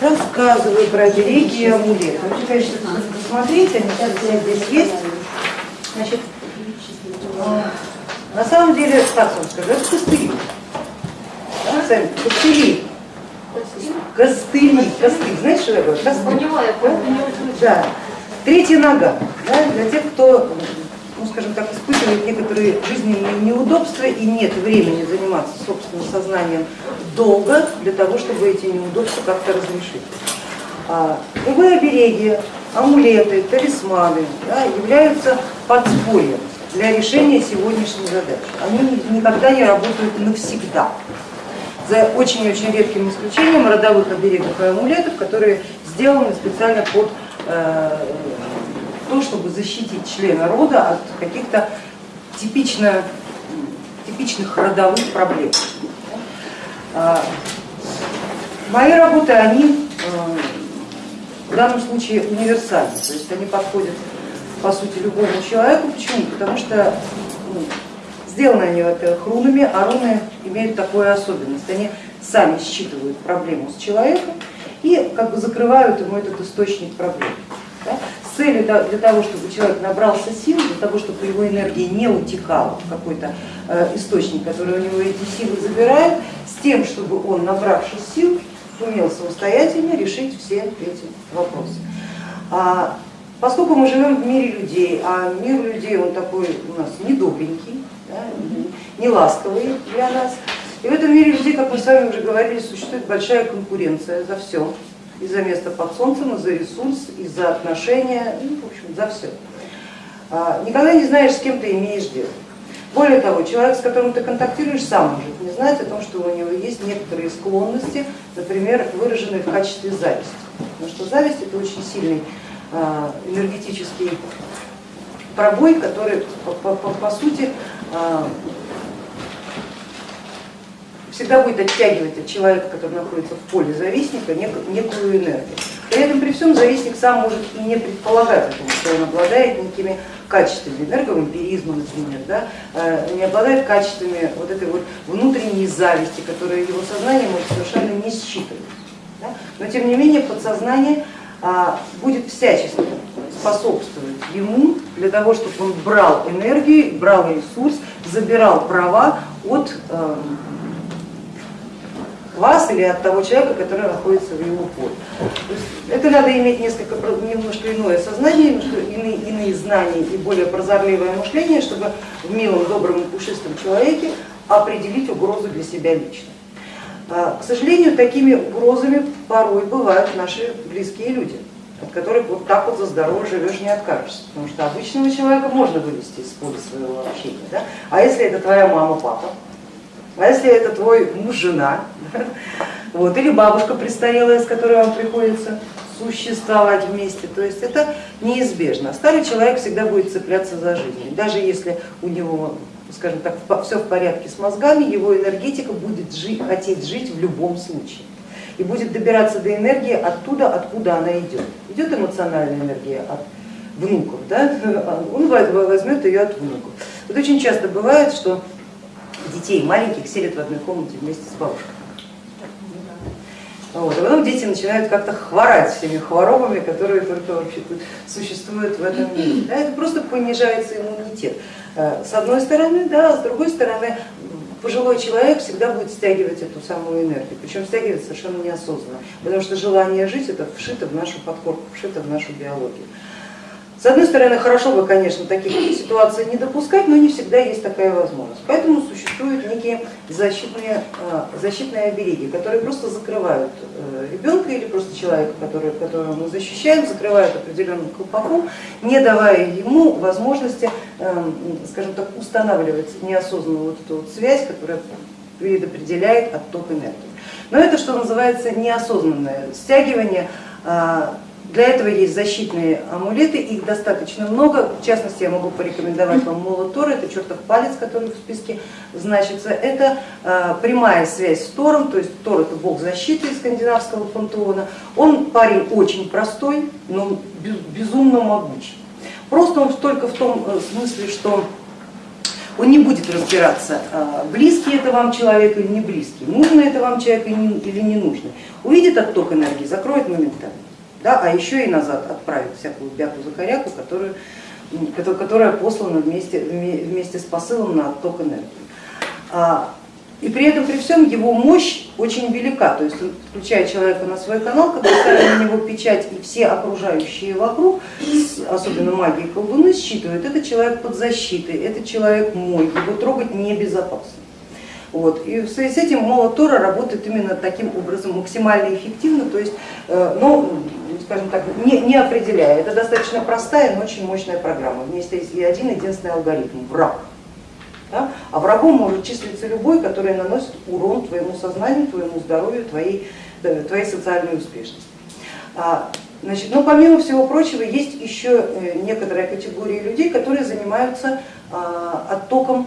рассказываю про обереги и амулеты. Вообще, конечно, посмотрите, они сейчас здесь есть. Значит, на самом деле, так вам скажу, это костыли. Да, сами, костыли. Костыли, костыль. Знаете, что такое? Костыль. Да. Третья нога. Да, для тех, кто, ну скажем так, испытывает некоторые жизненные неудобства и нет времени заниматься собственным сознанием долго для того, чтобы эти неудобства как-то разрешить. А, любые обереги, амулеты, талисманы да, являются подспорьем для решения сегодняшней задачи. Они никогда не работают навсегда. За очень-очень редким исключением родовых оберегов и амулетов, которые сделаны специально под то, чтобы защитить члена рода от каких-то типично, типичных родовых проблем. А, мои работы, они э, в данном случае универсальны, то есть они подходят по сути любому человеку. Почему? Потому что ну, сделаны они, во-первых, рунами, а руны имеют такую особенность. Они сами считывают проблему с человеком и как бы закрывают ему этот источник проблем. Целью для того, чтобы человек набрался сил, для того, чтобы его энергия не утекала в какой-то э, источник, который у него эти силы забирает, с тем, чтобы он, набравшись сил, сумел самостоятельно решить все эти вопросы. А Поскольку мы живем в мире людей, а мир людей он такой у нас недобренький, да, не ласковый для нас, и в этом мире людей, как мы с вами уже говорили, существует большая конкуренция за все, и за место под солнцем, и за ресурс, и за отношения, ну, в общем, за все. А, никогда не знаешь, с кем ты имеешь дело. Более того, человек, с которым ты контактируешь, сам может не знать о том, что у него есть некоторые склонности, например, выраженные в качестве зависти. Потому что зависть это очень сильный а, энергетический пробой, который по, по, по, по сути а, всегда будет оттягивать от человека, который находится в поле завистника, некую энергию. При этом при всем завистник сам может и не предполагать, что он обладает некими качествами энерговампиризма, например, да, а, не обладает качествами вот этой вот внутренней зависти, которая его сознание может совершенно не считывать. Да? Но тем не менее подсознание а, будет всячески способствовать ему для того, чтобы он брал энергию, брал ресурс, забирал права от эм, вас или от того человека, который находится в его поле. Это надо иметь несколько, немножко иное сознание, немножко иные, иные знания и более прозорливое мышление, чтобы в милом, добром и пушистом человеке определить угрозу для себя лично. А, к сожалению, такими угрозами порой бывают наши близкие люди, от которых вот так вот за здоровье живешь не откажешься, потому что обычного человека можно вывести из поля своего общения. Да? А если это твоя мама, папа, а если это твой муж, жена, вот, или бабушка престарелая, с которой вам приходится существовать вместе, то есть это неизбежно. Старый человек всегда будет цепляться за жизнь, даже если у него скажем так, все в порядке с мозгами, его энергетика будет жить, хотеть жить в любом случае и будет добираться до энергии оттуда, откуда она идет. Идет эмоциональная энергия от внуков, да? он возьмет ее от внуков. Вот очень часто бывает, что детей маленьких селят в одной комнате вместе с бабушкой. Вот. А потом дети начинают как-то хворать всеми хворобами, которые только вообще существуют в этом мире. Да, это просто понижается иммунитет. Э, с одной стороны, да, с другой стороны, пожилой человек всегда будет стягивать эту самую энергию, причем стягивать совершенно неосознанно, потому что желание жить это вшито в нашу подкорку, вшито в нашу биологию. С одной стороны, хорошо бы, конечно, таких ситуаций не допускать, но не всегда есть такая возможность. Поэтому существуют некие защитные, а, защитные обереги, которые просто закрывают э, ребенка или просто человека, которого мы защищаем, закрывают определенным колпаком, не давая ему возможности, эм, скажем так, устанавливать неосознанную вот эту вот связь, которая предопределяет отток энергии. Но это, что называется, неосознанное стягивание а, для этого есть защитные амулеты, их достаточно много, в частности я могу порекомендовать вам молот Тора, это чертов палец, который в списке значится, это а, прямая связь с Тором, то есть Тор это бог защиты из скандинавского пантеона, он парень очень простой, но безумно могучий. Просто он только в том э, смысле, что Он не будет разбираться, а, близкий это вам человек или не близкий, нужно это вам человек или не нужно. Увидит отток энергии, закроет моментально, да, а еще и назад отправит всякую бяку-закоряку, которую, которая послана вместе, вместе с посылом на отток энергии. А, и при этом, при всем, его мощь очень велика, то есть включая человека на свой канал, когда ставим на него печать и все окружающие вокруг, особенно магии колдуны, считывают, это человек под защитой, это человек мой, его трогать небезопасно. Вот. И в связи с этим молот Тора работает именно таким образом, максимально эффективно, то есть, ну, скажем так, не, не определяя. Это достаточно простая, но очень мощная программа. Вместе есть и один единственный алгоритм, враг. Да? А врагом может числиться любой, который наносит урон твоему сознанию, твоему здоровью, твоей, э, твоей социальной успешности. А, значит, но помимо всего прочего есть еще э, некоторая категория людей, которые занимаются а, оттоком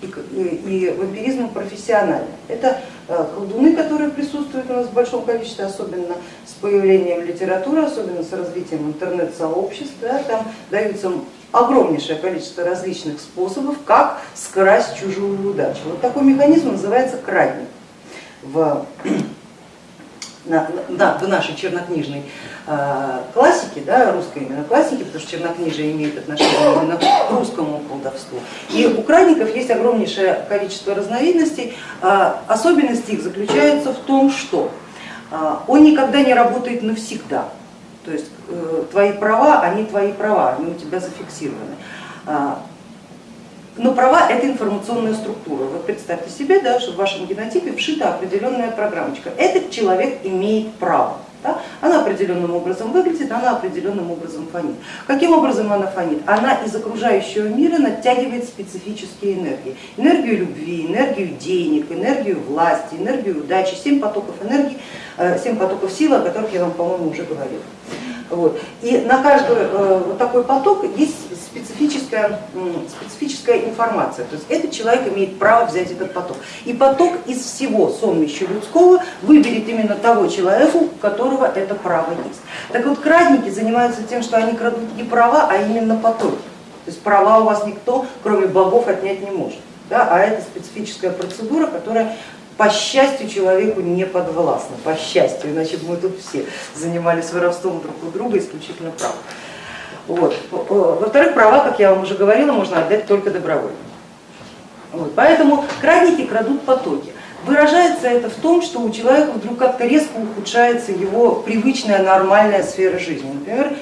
и, и вампиризмом профессионально. Это э, колдуны, которые присутствуют у нас в большом количестве, особенно с появлением литературы, особенно с развитием интернет-сообществ. Да, там даются огромнейшее количество различных способов, как скрасть чужую удачу. Вот такой механизм называется крадник в, на, на, в нашей чернокнижной э, классике, да, русской именно классике, потому что чернокнижие имеет отношение именно к русскому колдовству. И у крадников есть огромнейшее количество разновидностей, э, особенность их заключается в том, что э, он никогда не работает навсегда. То есть э, твои права, они твои права, они у тебя зафиксированы. Но права это информационная структура. Вот представьте себе, да, что в вашем генотипе вшита определенная программочка. Этот человек имеет право. Да? Она определенным образом выглядит, она определенным образом фонит. Каким образом она фонит? Она из окружающего мира натягивает специфические энергии. Энергию любви, энергию денег, энергию власти, энергию удачи, семь потоков энергии, э, семь потоков силы, о которых я вам, по-моему, уже говорила. Вот. И на каждый э, вот такой поток есть специфическая, специфическая информация, то есть этот человек имеет право взять этот поток. И поток из всего сонмища людского выберет именно того человека, у которого это право есть. Так вот крадники занимаются тем, что они крадут не права, а именно потоки. То есть права у вас никто, кроме богов, отнять не может. Да? А это специфическая процедура, которая по счастью человеку не подвластно, по счастью, иначе бы мы тут все занимались воровством друг у друга исключительно прав. Во-вторых, права, как я вам уже говорила, можно отдать только добровольно. Вот. Поэтому крадники крадут потоки. Выражается это в том, что у человека вдруг как-то резко ухудшается его привычная нормальная сфера жизни. Например,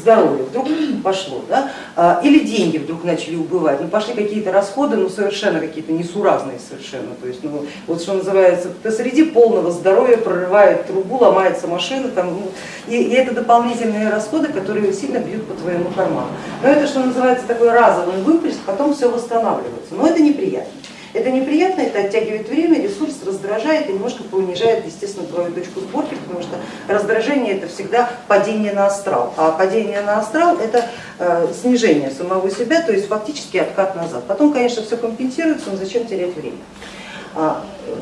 здоровье вдруг пошло, да? А, или деньги вдруг начали убывать, ну пошли какие-то расходы, ну совершенно какие-то несуразные совершенно, то есть ну, вот что называется, посреди полного здоровья прорывает трубу, ломается машина, там, ну, и, и это дополнительные расходы, которые сильно бьют по твоему карману. Но это что называется такой разовый выплеск, потом все восстанавливается, но это неприятно. Это неприятно, это оттягивает время, ресурс раздражает и немножко понижает, естественно, твою точку сборки, потому что раздражение это всегда падение на астрал, а падение на астрал это э, снижение самого себя, то есть фактически откат назад. Потом, конечно, все компенсируется, но зачем терять время.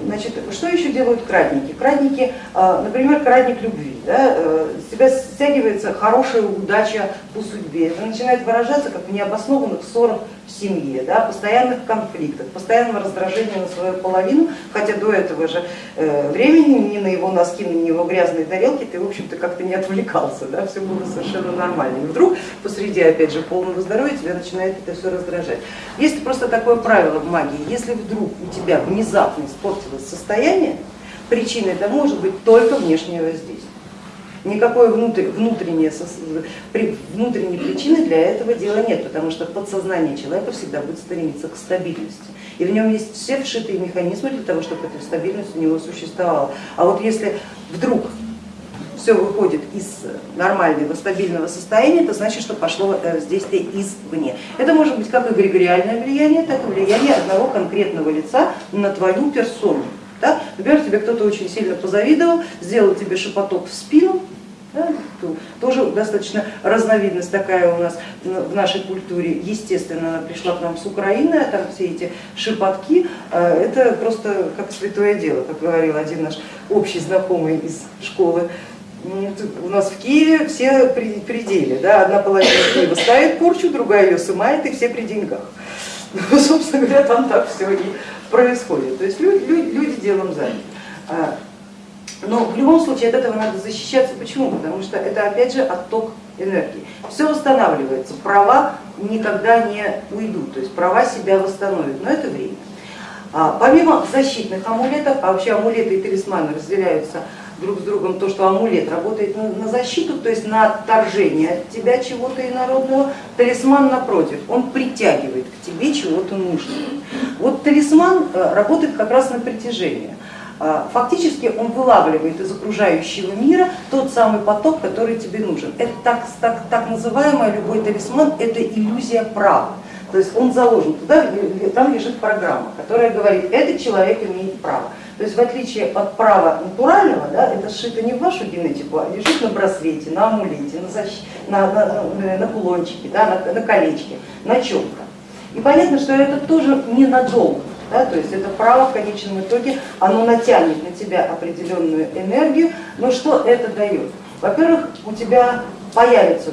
Значит, что еще делают крадники? Крадники, а, например, крадник любви. Да, э, с тебя стягивается хорошая удача по судьбе. Это начинает выражаться как в необоснованных ссорах в семье, да, постоянных конфликтах, постоянного раздражения на свою половину, хотя до этого же э, времени ни на его носки, ни на его грязные тарелки ты, в общем-то, как-то не отвлекался, да, все было совершенно нормально. И вдруг посреди, опять же, полного здоровья тебя начинает это все раздражать. Есть просто такое правило в магии, если вдруг у тебя внезапно испортилось состояние, причиной это может быть только внешнее воздействие. Никакой внутренней, внутренней причины для этого дела нет, потому что подсознание человека всегда будет стремиться к стабильности. И в нем есть все вшитые механизмы для того, чтобы эта стабильность у него существовала. А вот если вдруг все выходит из нормального стабильного состояния, это значит, что пошло воздействие извне. Это может быть как эгрегориальное влияние, так и влияние одного конкретного лица на твою персону. Да? Например, тебе кто-то очень сильно позавидовал, сделал тебе шепоток в спину, да, тоже достаточно разновидность такая у нас в нашей культуре, естественно, она пришла к нам с Украины, а там все эти шепотки, а, это просто как святое дело, как говорил один наш общий знакомый из школы. У нас в Киеве все при пределе, да, одна половина Киева ставит порчу, другая ее сымает и все при деньгах. Ну, собственно говоря, там так все и происходит. То есть люди, люди, люди делом заняты. А, но в любом случае от этого надо защищаться. Почему? Потому что это опять же отток энергии. Все восстанавливается, права никогда не уйдут, то есть права себя восстановят, но это время. А, помимо защитных амулетов, а вообще амулеты и талисманы разделяются друг с другом, то, что амулет работает на, защиту, то есть на отторжение от тебя чего-то инородного, талисман напротив, он притягивает к тебе чего-то нужного. Вот талисман э, работает как раз на притяжение. А, фактически он вылавливает из окружающего мира тот самый поток, который тебе нужен. Это так, так, так называемый любой талисман, это иллюзия права. То есть он заложен туда, там лежит программа, которая говорит, этот человек имеет право. То есть в отличие от права натурального, да, это сшито не в вашу генетику, а лежит на браслете, на амулете, на, защ... на, на, на кулончике, да, на, на колечке, на чем-то. И понятно, что это тоже ненадолго. Да, то есть это право в конечном итоге, оно натянет на тебя определенную энергию, но что это дает? Во-первых, у тебя появится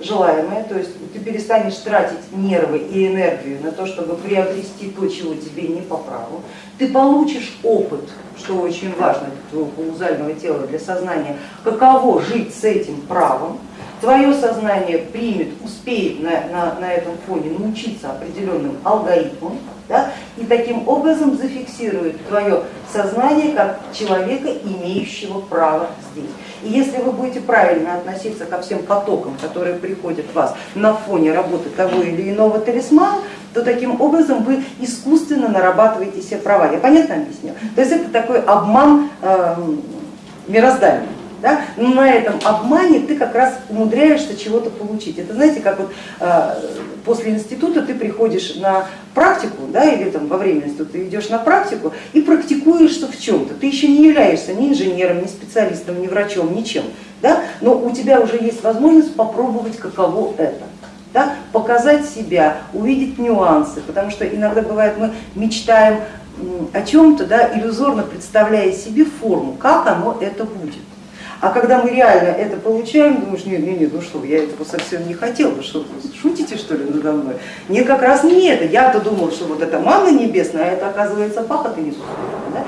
желаемое, то есть ты перестанешь тратить нервы и энергию на то, чтобы приобрести то, чего тебе не по праву, ты получишь опыт, что очень важно для твоего каузального тела, для сознания, каково жить с этим правом, твое сознание примет, успеет на, на, на этом фоне научиться определенным алгоритмам, да, и таким образом зафиксирует твое сознание как человека, имеющего право здесь. И если вы будете правильно относиться ко всем потокам, которые приходят в вас на фоне работы того или иного талисмана, то таким образом вы искусственно нарабатываете себе права. Я понятно объясню? То есть это такой обман э, мироздания да, но на этом обмане ты как раз умудряешься чего-то получить. Это знаете, как вот э, после института ты приходишь на практику, да, или там во время института ты идешь на практику и практикуешься в чем-то. Ты еще не являешься ни инженером, ни специалистом, ни врачом, ничем, да, но у тебя уже есть возможность попробовать, каково это. Да, показать себя, увидеть нюансы, потому что иногда бывает мы мечтаем о чем-то, да, иллюзорно представляя себе форму, как оно это будет. А когда мы реально это получаем, думаешь, нет, нет, нет, ну что, я этого совсем не хотел, вы что, шутите что ли надо мной? Нет, как раз не это, я-то думал, что вот это манна небесная, а это оказывается пахота несусветная. Да?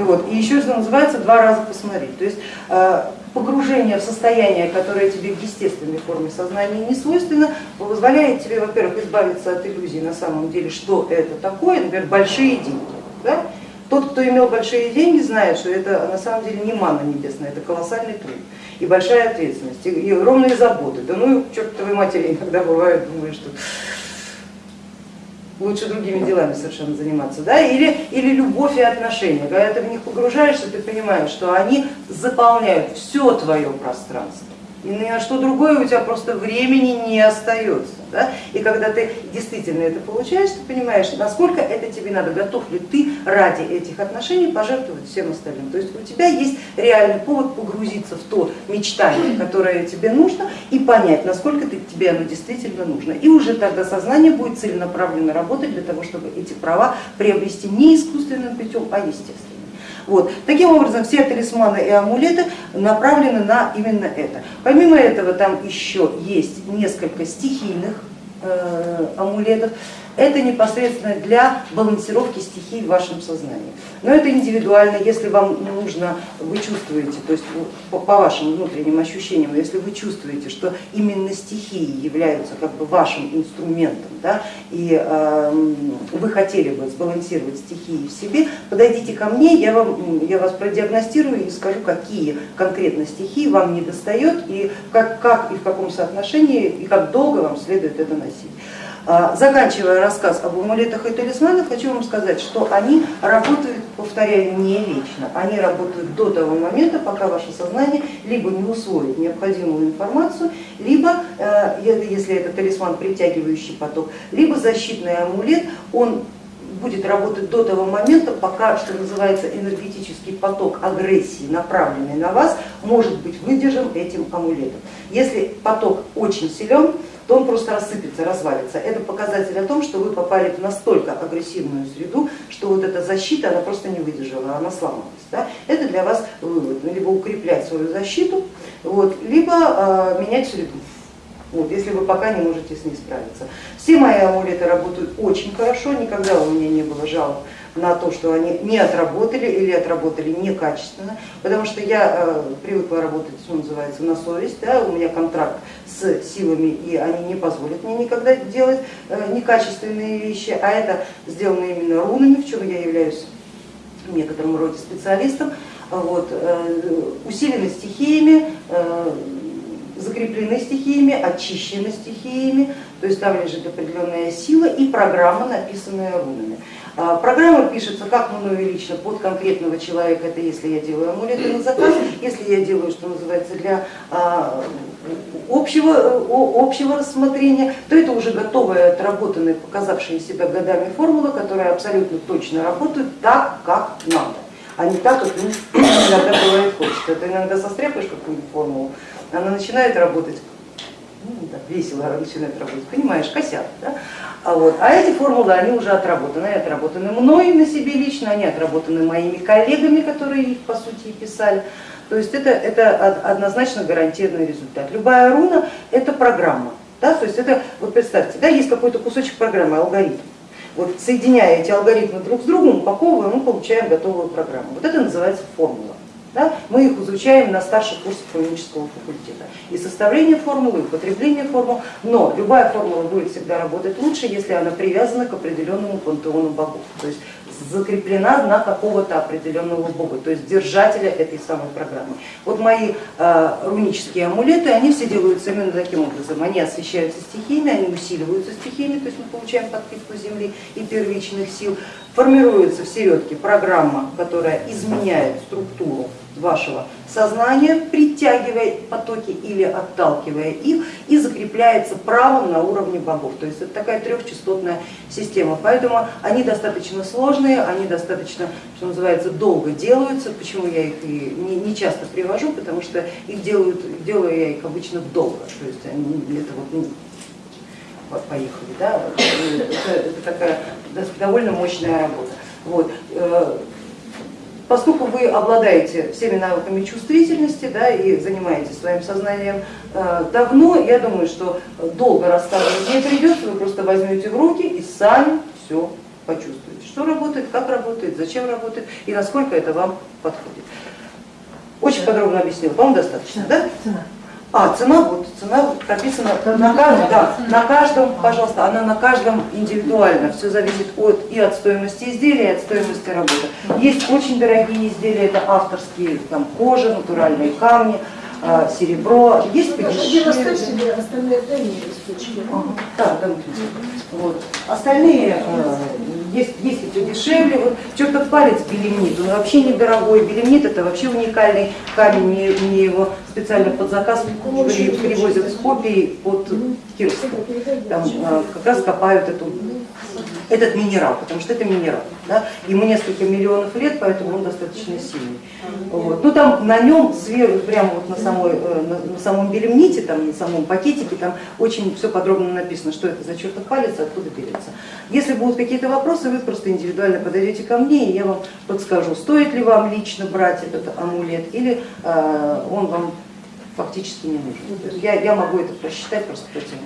И, вот, и еще это называется два раза посмотреть. То есть э, погружение в состояние, которое тебе в естественной форме сознания не свойственно, позволяет тебе, во-первых, избавиться от иллюзии на самом деле, что это такое, например, большие деньги. Да? Тот, кто имел большие деньги, знает, что это на самом деле не манна небесная, это колоссальный труд и большая ответственность, и огромные заботы. Да ну, чертовой матери иногда бывает, думаешь, что лучше другими делами совершенно заниматься, да? или, или любовь и отношения. Когда ты в них погружаешься, ты понимаешь, что они заполняют все твое пространство и ни на что другое у тебя просто времени не остается. Да? И когда ты действительно это получаешь, ты понимаешь, насколько это тебе надо, готов ли ты ради этих отношений пожертвовать всем остальным. То есть у тебя есть реальный повод погрузиться в то мечтание, которое тебе нужно, и понять, насколько ты, тебе оно действительно нужно. И уже тогда сознание будет целенаправленно работать для того, чтобы эти права приобрести не искусственным путем, а естественно. Вот. Таким образом, все талисманы и амулеты направлены на именно это. Помимо этого, там еще есть несколько стихийных э, амулетов, это непосредственно для балансировки стихий в вашем сознании. Но это индивидуально, если вам нужно, вы чувствуете, то есть по, вашим внутренним ощущениям, если вы чувствуете, что именно стихии являются как бы вашим инструментом, да, и э, вы хотели бы сбалансировать стихии в себе, подойдите ко мне, я, вам, я вас продиагностирую и скажу, какие конкретно стихии вам не достает и как, как и в каком соотношении и как долго вам следует это носить. А, заканчивая рассказ об амулетах и талисманах, хочу вам сказать, что они работают, повторяю, не вечно. Они работают до того момента, пока ваше сознание либо не усвоит необходимую информацию, либо, э, если это талисман, притягивающий поток, либо защитный амулет, он будет работать до того момента, пока, что называется, энергетический поток агрессии, направленный на вас, может быть выдержан этим амулетом. Если поток очень силен, то он просто рассыпется, развалится. Это показатель о том, что вы попали в настолько агрессивную среду, что вот эта защита, она просто не выдержала, она сломалась. Да? Это для вас вывод, ну, либо укреплять свою защиту, вот, либо э, менять среду. вот, если вы пока не можете с ней справиться. Все мои амулеты работают очень хорошо, никогда у меня не было жалоб на то, что они не отработали или отработали некачественно, потому что я э, привыкла работать, что называется, на совесть, да, у меня контракт с силами и они не позволят мне никогда делать э, некачественные вещи, а это сделано именно рунами, в чем я являюсь в некотором роде специалистом, вот, э, усилены стихиями, закреплены стихиями, очищены стихиями, то есть там лежит определенная сила и программа, написанная рунами. А, программа пишется как мною лично под конкретного человека, это если я делаю амулеты на заказ, если я делаю, что называется, для а, общего, общего рассмотрения, то это уже готовые, отработанные, показавшие себя годами формулы, которые абсолютно точно работают так, как надо, а не так, как иногда бывает хочется. Это иногда состряпаешь какую-нибудь формулу, она начинает работать ну, так, весело начинает работать, понимаешь, косят. Да? А, вот. а эти формулы, они уже отработаны, они отработаны мной на себе лично, они отработаны моими коллегами, которые их по сути и писали. То есть это, это однозначно гарантированный результат. Любая руна это программа. Да? То есть это, вот представьте, да, есть какой-то кусочек программы, алгоритм. Вот соединяя эти алгоритмы друг с другом, упаковываем, мы получаем готовую программу. Вот это называется формула. Да? Мы их изучаем на старших курсах экономического факультета. И составление формулы, и употребление формул, но любая формула будет всегда работать лучше, если она привязана к определенному пантеону богов, то есть закреплена на какого-то определенного бога, то есть держателя этой самой программы. Вот мои э, рунические амулеты, они все делаются именно таким образом, они освещаются стихиями, они усиливаются стихиями, то есть мы получаем подпитку земли и первичных сил, формируется в середке программа, которая изменяет структуру вашего сознания, притягивая потоки или отталкивая их и закрепляется правом на уровне богов. То есть это такая трехчастотная система, поэтому они достаточно сложные, они достаточно, что называется, долго делаются. Почему я их и не, часто привожу, потому что их делают, делаю я их обычно долго, то есть они, это вот ну, поехали, да? это, это такая довольно мощная работа. Вот. Поскольку вы обладаете всеми навыками чувствительности да, и занимаетесь своим сознанием э, давно, я думаю, что долго рассказывать не придется, вы просто возьмете в руки и сами все почувствуете, что работает, как работает, зачем работает и насколько это вам подходит. Очень подробно объяснила, вам достаточно, да? А, цена, вот цена прописана на каждом, да, на каждом, пожалуйста, она на каждом индивидуально, все зависит от, и от стоимости изделия, и от стоимости работы. Есть очень дорогие изделия, это авторские, там кожа, натуральные камни, а, серебро, есть подешевле. остальные да, да, вот. Остальные э, есть, есть и подешевле. Вот что-то палец белемнит, он вообще недорогой. Белемнит это вообще уникальный камень, мне, мне его специально под заказ привозят с копией от Кирска. Там э, как раз копают эту этот минерал, потому что это минерал. Да? Ему несколько миллионов лет, поэтому он достаточно сильный. Вот. Ну там на нем сверху, прямо вот на, самой, э, на, на самом белемните, там, на самом пакетике, там очень все подробно написано, что это за чертов палец, откуда берется. Если будут какие-то вопросы, вы просто индивидуально подойдете ко мне, и я вам подскажу, стоит ли вам лично брать этот амулет, или э, он вам фактически не нужен. Я, я могу это просчитать просто тем